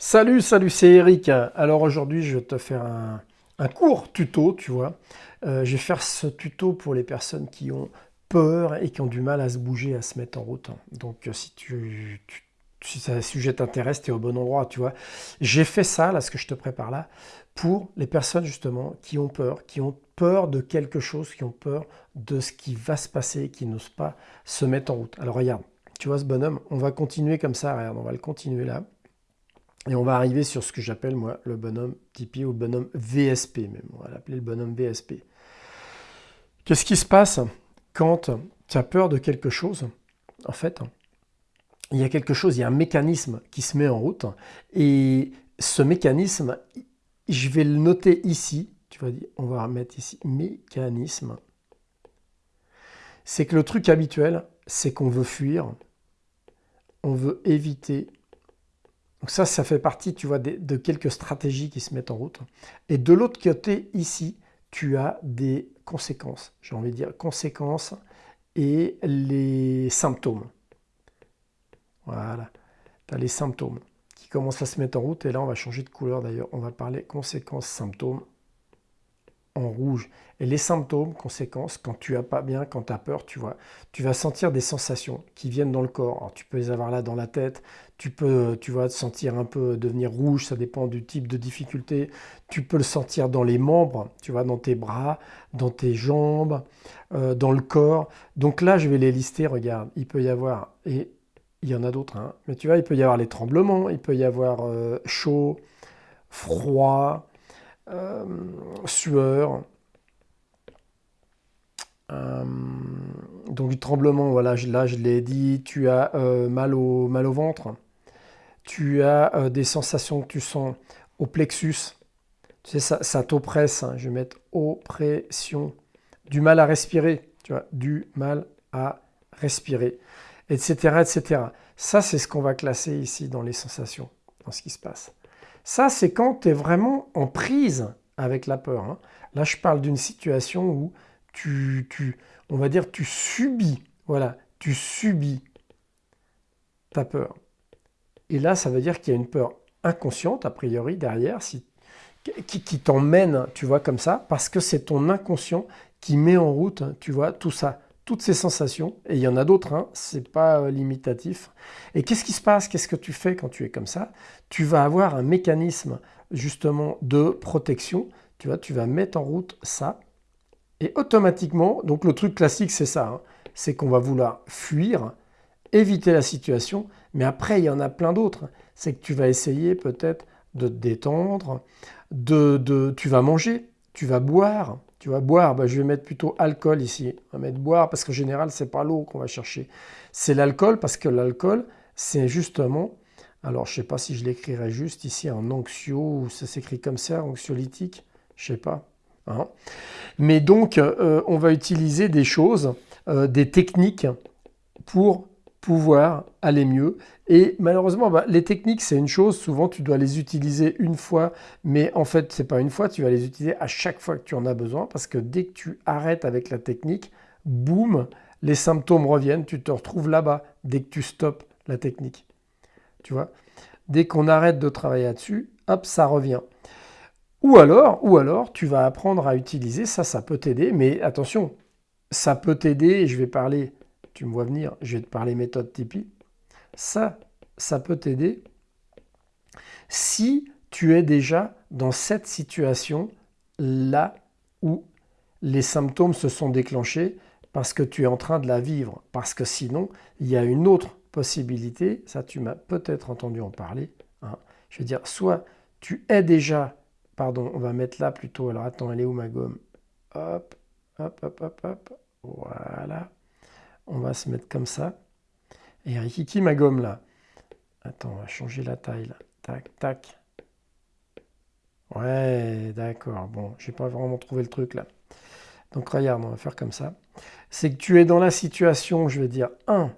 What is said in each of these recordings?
Salut, salut, c'est Eric. Alors aujourd'hui, je vais te faire un, court tuto, tu vois. Euh, je vais faire ce tuto pour les personnes qui ont peur et qui ont du mal à se bouger, à se mettre en route. Donc euh, si tu, si ce sujet t'intéresse, tu es au bon endroit, tu vois. J'ai fait ça, là, ce que je te prépare là, pour les personnes justement qui ont peur, qui ont peur de quelque chose, qui ont peur de ce qui va se passer, qui n'osent pas se mettre en route. Alors regarde, tu vois ce bonhomme, on va continuer comme ça, regarde, on va le continuer là. Et on va arriver sur ce que j'appelle, moi, le bonhomme Tipeee ou le bonhomme VSP même. On va l'appeler le bonhomme VSP. Qu'est-ce qui se passe quand tu as peur de quelque chose? En fait, il y a quelque chose, il y a un mécanisme qui se met en route. Et ce mécanisme, je vais le noter ici. Tu vas dire, on va remettre ici mécanisme. C'est que le truc habituel, c'est qu'on veut fuir, on veut éviter donc ça, ça fait partie, tu vois, de, quelques stratégies qui se mettent en route. Et de l'autre côté, ici, tu as des conséquences. J'ai envie de dire conséquences et les symptômes. Voilà. Tu as les symptômes qui commencent à se mettre en route. Et là, on va changer de couleur d'ailleurs. On va parler conséquences, symptômes en rouge. Et les symptômes, conséquences, quand tu as pas bien, quand tu as peur, tu vois, tu vas sentir des sensations qui viennent dans le corps. tu peux les avoir là dans la tête, tu peux, tu vas te sentir un peu devenir rouge, ça dépend du type de difficulté. Tu peux le sentir dans les membres, tu vois, dans tes bras, dans tes jambes, euh, dans le corps. Donc là, je vais les lister, regarde, il peut y avoir, et il y en a d'autres, hein, mais tu vois, il peut y avoir les tremblements, il peut y avoir euh, chaud, froid, euh, sueur. Euh, donc du tremblement, voilà, là je l'ai dit, tu as euh, mal, au, mal au ventre, tu as des sensations que tu sens au plexus, ça, ça t'oppresse, hein. je vais mettre oppression, du mal à respirer, tu vois, du mal à respirer, etc. etc. Ça, c'est ce qu'on va classer ici dans les sensations, dans ce qui se passe. Ça, c'est quand tu es vraiment en prise avec la peur. Hein. Là, je parle d'une situation où tu, on va dire, tu subis, voilà, tu subis ta peur. Et là, ça veut dire qu'il y a une peur inconsciente, a priori, derrière, qui t'emmène, tu vois, comme ça, parce que c'est ton inconscient qui met en route, tu vois, tout ça toutes ces sensations, et il y en a d'autres, hein, c'est pas euh, limitatif. Et qu'est-ce qui se passe? Qu'est-ce que tu fais quand tu es comme ça? Tu vas avoir un mécanisme justement de protection, tu vois, tu vas mettre en route ça, et automatiquement, donc le truc classique c'est ça, hein, c'est qu'on va vouloir fuir, éviter la situation, mais après il y en a plein d'autres. C'est que tu vas essayer peut-être de te détendre, de, de, tu vas manger, tu vas boire, tu vas boire, bah, je vais mettre plutôt alcool ici. On va mettre boire parce qu'en général, c'est pas l'eau qu'on va chercher. C'est l'alcool parce que l'alcool, c'est justement, alors je sais pas si je l'écrirais juste ici en anxio, ou ça s'écrit comme ça, anxiolytique, je sais pas. Hein. Mais donc, euh, on va utiliser des choses, euh, des techniques pour pouvoir aller mieux. Et malheureusement, bah, les techniques, c'est une chose. Souvent, tu dois les utiliser une fois, mais en fait, c'est pas une fois. Tu vas les utiliser à chaque fois que tu en as besoin, parce que dès que tu arrêtes avec la technique, boum, les symptômes reviennent. Tu te retrouves là-bas dès que tu stoppes la technique. Tu vois? Dès qu'on arrête de travailler là-dessus, hop, ça revient. Ou alors, ou alors, tu vas apprendre à utiliser ça, ça peut t'aider. Mais attention, ça peut t'aider. Je vais parler tu me vois venir, je vais te parler méthode Tipeee. Ça, ça peut t'aider si tu es déjà dans cette situation là où les symptômes se sont déclenchés parce que tu es en train de la vivre. Parce que sinon, il y a une autre possibilité, ça tu m'as peut-être entendu en parler. Hein. Je veux dire, soit tu es déjà, pardon, on va mettre là plutôt, alors attends, elle est où ma gomme? Hop, hop, hop, hop, hop, voilà. On va se mettre comme ça. Et Rikiki, ma gomme là. Attends, on va changer la taille. Tac, tac. Ouais, d'accord. Bon, j'ai pas vraiment trouvé le truc là. Donc regarde, on va faire comme ça. C'est que tu es dans la situation, je vais dire, un,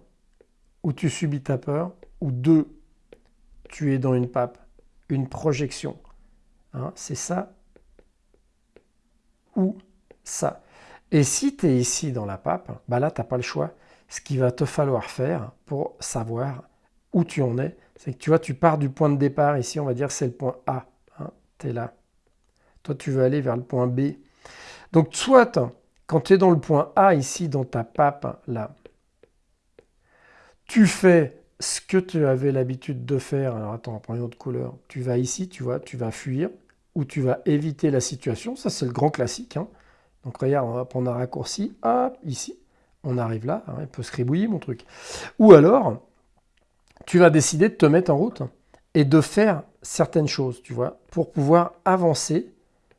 où tu subis ta peur, ou deux, tu es dans une pape, une projection. Hein, c'est ça ou ça. Et si tu es ici dans la pape, bah là, tu n'as pas le choix. Ce qu'il va te falloir faire pour savoir où tu en es, C'est que tu vois, tu pars du point de départ. Ici, on va dire c'est le point A. Hein, tu es là. Toi, tu veux aller vers le point B. Donc, soit, quand tu es dans le point A, ici, dans ta pape, là, tu fais ce que tu avais l'habitude de faire. Alors, attends, on prend une autre couleur. Tu vas ici, tu vois, tu vas fuir ou tu vas éviter la situation. Ça, c'est le grand classique. Hein. Donc, regarde, on va prendre un raccourci. Hop, ici. On arrive là. Hein, il peut se ribouiller, mon truc. Ou alors, tu vas décider de te mettre en route et de faire certaines choses, tu vois, pour pouvoir avancer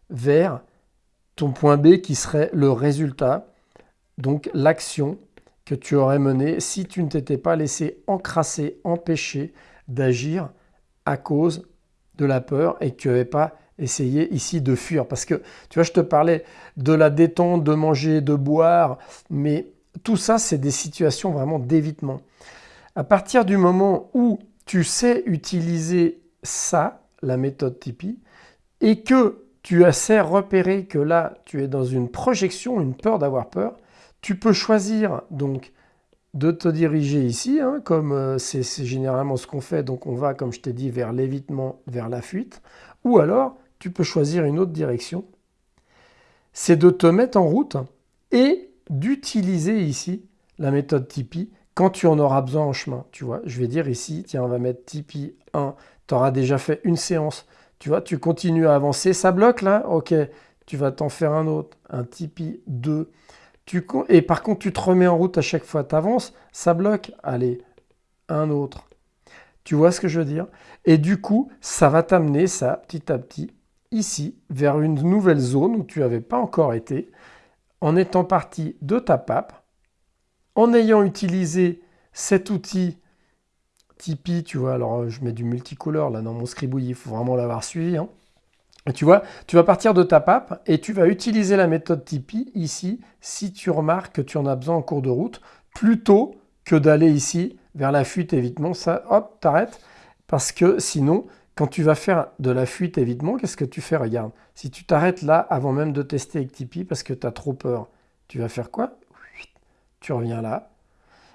vers ton point B qui serait le résultat, donc l'action que tu aurais menée si tu ne t'étais pas laissé encrasser, empêcher d'agir à cause de la peur et que tu n'avais pas essayé ici de fuir. Parce que, tu vois, je te parlais de la détente, de manger, de boire, mais tout ça, c'est des situations vraiment d'évitement. À partir du moment où tu sais utiliser ça, la méthode Tipeee, et que tu as sais repérer que là, tu es dans une projection, une peur d'avoir peur, tu peux choisir donc de te diriger ici, hein, comme euh, c'est généralement ce qu'on fait, donc on va, comme je t'ai dit, vers l'évitement, vers la fuite, ou alors tu peux choisir une autre direction, c'est de te mettre en route et d'utiliser ici la méthode Tipeee quand tu en auras besoin en chemin, tu vois. Je vais dire ici, tiens, on va mettre Tipeee 1, tu auras déjà fait une séance, tu vois, tu continues à avancer, ça bloque là, ok, tu vas t'en faire un autre, un Tipeee 2, tu, et par contre, tu te remets en route à chaque fois, tu avances, ça bloque, allez, un autre. Tu vois ce que je veux dire? Et du coup, ça va t'amener ça, petit à petit, ici, vers une nouvelle zone où tu n'avais pas encore été, en étant parti de ta pape, en ayant utilisé cet outil Tipeee, tu vois, alors je mets du multicolore là dans mon scribouille, il faut vraiment l'avoir suivi. Hein. tu vois, tu vas partir de ta pape et tu vas utiliser la méthode Tipeee ici si tu remarques que tu en as besoin en cours de route, plutôt que d'aller ici vers la fuite évitement. Ça, hop, t'arrêtes. Parce que sinon, quand tu vas faire de la fuite évitement, qu'est-ce que tu fais? Regarde, si tu t'arrêtes là avant même de tester avec Tipeee parce que tu as trop peur, tu vas faire quoi? Tu reviens là.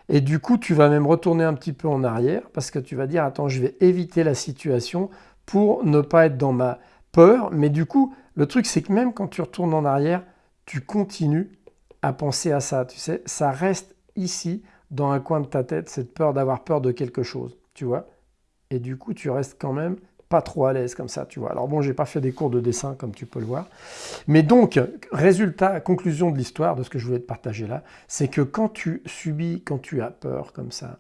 Et du coup, tu vas même retourner un petit peu en arrière parce que tu vas dire, attends, je vais éviter la situation pour ne pas être dans ma peur. Mais du coup, le truc, c'est que même quand tu retournes en arrière, tu continues à penser à ça. Tu sais, ça reste ici, dans un coin de ta tête, cette peur d'avoir peur de quelque chose. Tu vois Et du coup, tu restes quand même pas trop à l'aise comme ça, tu vois. Alors bon, j'ai pas fait des cours de dessin comme tu peux le voir. Mais donc, résultat, conclusion de l'histoire, de ce que je voulais te partager là, c'est que quand tu subis, quand tu as peur comme ça,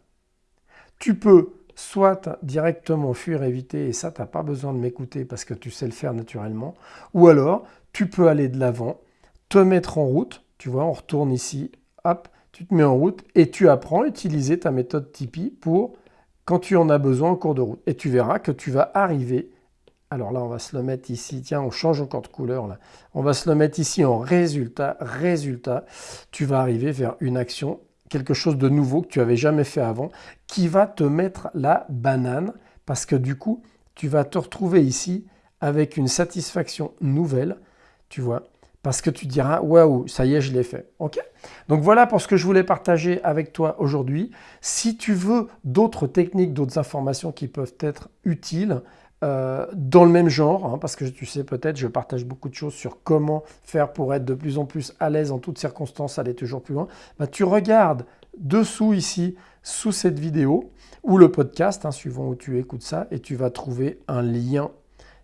tu peux soit directement fuir, éviter, et ça, tu n'as pas besoin de m'écouter parce que tu sais le faire naturellement, ou alors, tu peux aller de l'avant, te mettre en route, tu vois, on retourne ici, hop, tu te mets en route, et tu apprends à utiliser ta méthode Tipeee pour quand tu en as besoin en cours de route. Et tu verras que tu vas arriver, alors là on va se le mettre ici, tiens on change encore de couleur là, on va se le mettre ici en résultat, résultat, tu vas arriver vers une action, quelque chose de nouveau que tu avais jamais fait avant, qui va te mettre la banane, parce que du coup tu vas te retrouver ici avec une satisfaction nouvelle, tu vois, parce que tu diras waouh, ça y est, je l'ai fait. Ok? Donc voilà pour ce que je voulais partager avec toi aujourd'hui. Si tu veux d'autres techniques, d'autres informations qui peuvent être utiles, euh, dans le même genre, hein, parce que tu sais peut-être, je partage beaucoup de choses sur comment faire pour être de plus en plus à l'aise en toutes circonstances, aller toujours plus loin. Bah, tu regardes dessous ici, sous cette vidéo, ou le podcast, hein, suivant où tu écoutes ça, et tu vas trouver un lien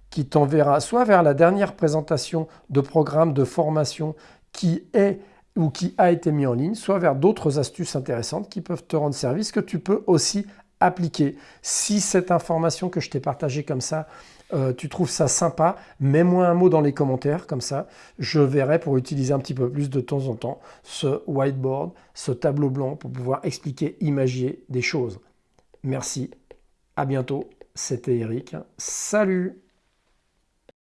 qui t'enverra soit vers la dernière présentation de programme de formation qui est ou qui a été mis en ligne, soit vers d'autres astuces intéressantes qui peuvent te rendre service que tu peux aussi appliquer. Si cette information que je t'ai partagée comme ça, euh, tu trouves ça sympa, mets-moi un mot dans les commentaires, comme ça je verrai pour utiliser un petit peu plus de temps en temps ce whiteboard, ce tableau blanc pour pouvoir expliquer, imaginer des choses. Merci, à bientôt, c'était Eric, salut